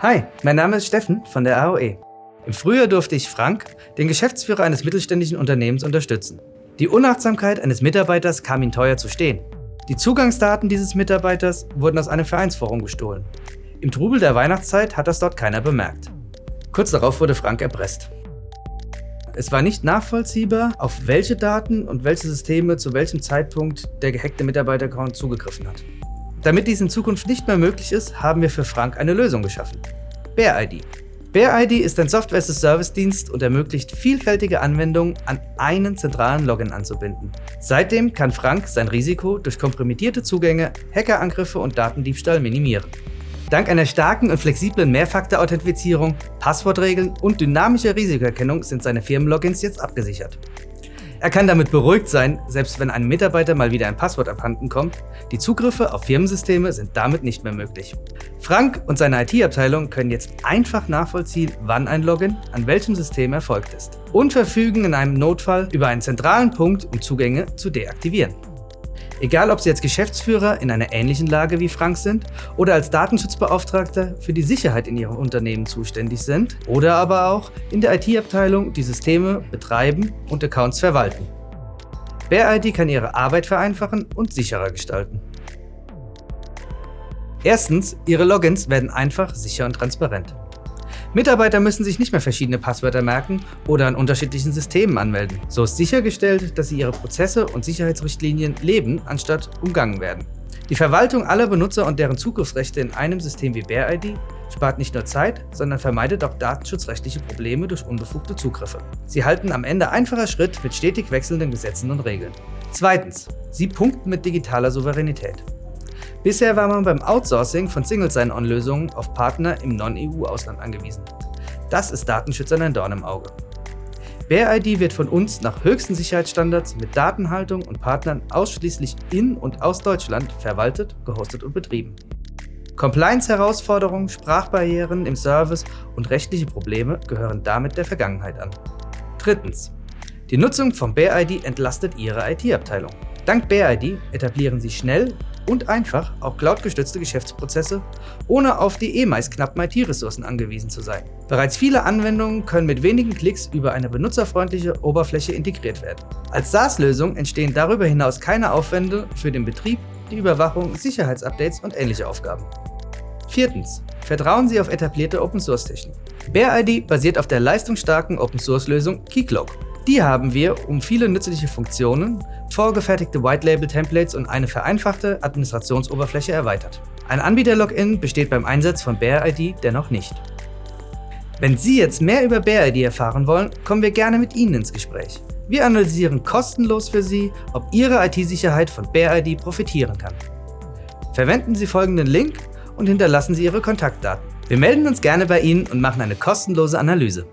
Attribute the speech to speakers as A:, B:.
A: Hi, mein Name ist Steffen von der AOE. Im Frühjahr durfte ich Frank, den Geschäftsführer eines mittelständischen Unternehmens, unterstützen. Die Unachtsamkeit eines Mitarbeiters kam ihm teuer zu stehen. Die Zugangsdaten dieses Mitarbeiters wurden aus einem Vereinsforum gestohlen. Im Trubel der Weihnachtszeit hat das dort keiner bemerkt. Kurz darauf wurde Frank erpresst. Es war nicht nachvollziehbar, auf welche Daten und welche Systeme zu welchem Zeitpunkt der gehackte Mitarbeiter-Account zugegriffen hat. Damit dies in Zukunft nicht mehr möglich ist, haben wir für Frank eine Lösung geschaffen. BearID. BearID ist ein Software-as-a-Service-Dienst und ermöglicht vielfältige Anwendungen an einen zentralen Login anzubinden. Seitdem kann Frank sein Risiko durch komprimierte Zugänge, Hackerangriffe und Datendiebstahl minimieren. Dank einer starken und flexiblen Mehrfaktor-Authentifizierung, Passwortregeln und dynamischer Risikoerkennung sind seine Firmenlogins jetzt abgesichert. Er kann damit beruhigt sein, selbst wenn einem Mitarbeiter mal wieder ein Passwort abhanden kommt, die Zugriffe auf Firmensysteme sind damit nicht mehr möglich. Frank und seine IT-Abteilung können jetzt einfach nachvollziehen, wann ein Login an welchem System erfolgt ist und verfügen in einem Notfall über einen zentralen Punkt, um Zugänge zu deaktivieren. Egal ob Sie als Geschäftsführer in einer ähnlichen Lage wie Frank sind oder als Datenschutzbeauftragter für die Sicherheit in Ihrem Unternehmen zuständig sind oder aber auch in der IT-Abteilung die Systeme betreiben und Accounts verwalten. BearID kann Ihre Arbeit vereinfachen und sicherer gestalten. Erstens, Ihre Logins werden einfach, sicher und transparent. Mitarbeiter müssen sich nicht mehr verschiedene Passwörter merken oder an unterschiedlichen Systemen anmelden. So ist sichergestellt, dass sie ihre Prozesse und Sicherheitsrichtlinien leben, anstatt umgangen werden. Die Verwaltung aller Benutzer und deren Zugriffsrechte in einem System wie BearID spart nicht nur Zeit, sondern vermeidet auch datenschutzrechtliche Probleme durch unbefugte Zugriffe. Sie halten am Ende einfacher Schritt mit stetig wechselnden Gesetzen und Regeln. Zweitens, sie punkten mit digitaler Souveränität. Bisher war man beim Outsourcing von Single Sign-On-Lösungen auf Partner im Non-EU-Ausland angewiesen. Das ist Datenschützern ein Dorn im Auge. BearID wird von uns nach höchsten Sicherheitsstandards mit Datenhaltung und Partnern ausschließlich in und aus Deutschland verwaltet, gehostet und betrieben. Compliance-Herausforderungen, Sprachbarrieren im Service und rechtliche Probleme gehören damit der Vergangenheit an. Drittens. Die Nutzung von BearID entlastet Ihre IT-Abteilung. Dank BearID etablieren Sie schnell und einfach auch cloudgestützte Geschäftsprozesse, ohne auf die eh meist knappen IT-Ressourcen angewiesen zu sein. Bereits viele Anwendungen können mit wenigen Klicks über eine benutzerfreundliche Oberfläche integriert werden. Als SaaS-Lösung entstehen darüber hinaus keine Aufwände für den Betrieb, die Überwachung, Sicherheitsupdates und ähnliche Aufgaben. Viertens. Vertrauen Sie auf etablierte Open-Source-Technik. BearID basiert auf der leistungsstarken Open-Source-Lösung Keycloak. Die haben wir, um viele nützliche Funktionen, vorgefertigte White-Label-Templates und eine vereinfachte Administrationsoberfläche erweitert. Ein Anbieter-Login besteht beim Einsatz von BearID dennoch nicht. Wenn Sie jetzt mehr über BearID erfahren wollen, kommen wir gerne mit Ihnen ins Gespräch. Wir analysieren kostenlos für Sie, ob Ihre IT-Sicherheit von BearID profitieren kann. Verwenden Sie folgenden Link und hinterlassen Sie Ihre Kontaktdaten. Wir melden uns gerne bei Ihnen und machen eine kostenlose Analyse.